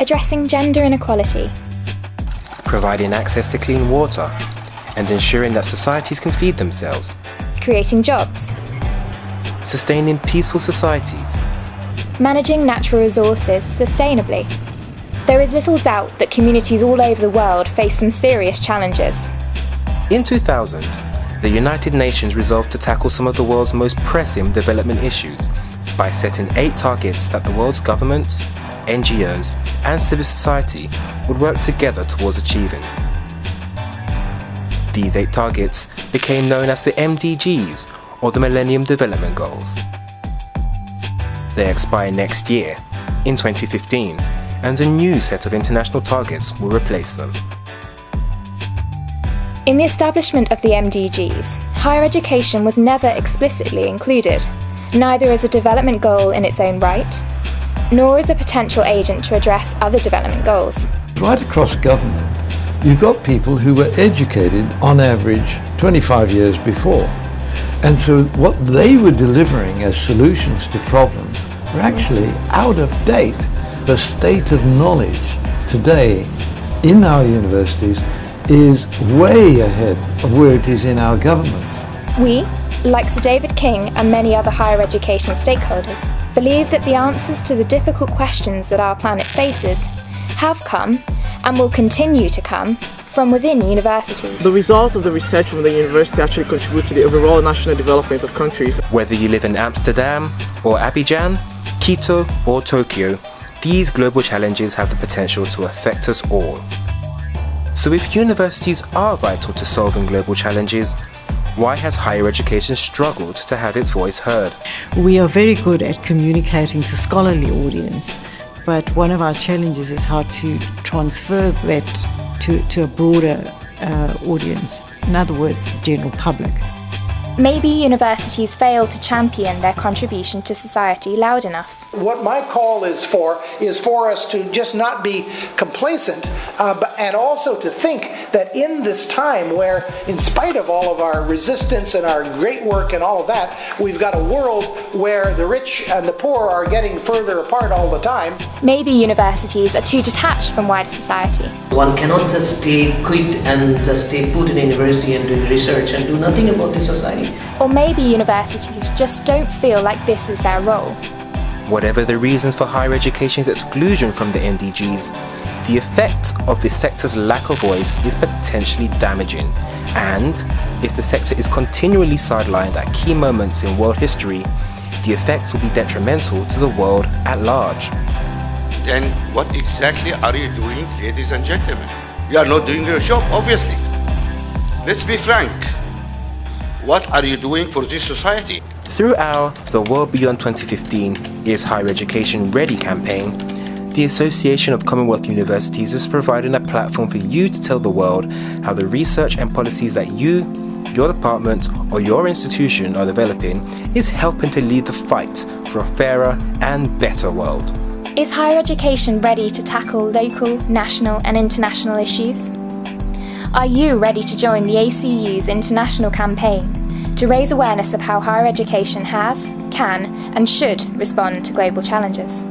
addressing gender inequality, providing access to clean water, and ensuring that societies can feed themselves, creating jobs, sustaining peaceful societies, managing natural resources sustainably. There is little doubt that communities all over the world face some serious challenges. In 2000, the United Nations resolved to tackle some of the world's most pressing development issues by setting eight targets that the world's governments, NGOs, and civil society would work together towards achieving. These eight targets became known as the MDGs, or the Millennium Development Goals. They expire next year, in 2015, and a new set of international targets will replace them. In the establishment of the MDGs, higher education was never explicitly included, neither as a development goal in its own right, nor as a potential agent to address other development goals. Right across government, you've got people who were educated on average 25 years before. And so what they were delivering as solutions to problems were actually out of date. The state of knowledge today in our universities is way ahead of where it is in our governments. We, like Sir David King and many other higher education stakeholders, believe that the answers to the difficult questions that our planet faces have come and will continue to come from within universities. The result of the research from the university actually contribute to the overall national development of countries. Whether you live in Amsterdam or Abidjan, Quito or Tokyo, these global challenges have the potential to affect us all. So if universities are vital to solving global challenges, why has higher education struggled to have its voice heard? We are very good at communicating to scholarly audience, but one of our challenges is how to transfer that to, to a broader uh, audience, in other words, the general public. Maybe universities fail to champion their contribution to society loud enough. What my call is for is for us to just not be complacent uh, but, and also to think that in this time where, in spite of all of our resistance and our great work and all of that, we've got a world where the rich and the poor are getting further apart all the time. Maybe universities are too detached from wider society. One cannot just stay quit and just stay put in a university and do research and do nothing about the society. Or maybe universities just don't feel like this is their role. Whatever the reasons for higher education's exclusion from the MDGs, the effect of the sector's lack of voice is potentially damaging. And if the sector is continually sidelined at key moments in world history, the effects will be detrimental to the world at large. Then what exactly are you doing, ladies and gentlemen? You are not doing your job, obviously. Let's be frank. What are you doing for this society? Through our The World Beyond 2015 Is Higher Education Ready campaign, the Association of Commonwealth Universities is providing a platform for you to tell the world how the research and policies that you, your department or your institution are developing is helping to lead the fight for a fairer and better world. Is higher education ready to tackle local, national and international issues? Are you ready to join the ACU's international campaign to raise awareness of how higher education has, can and should respond to global challenges.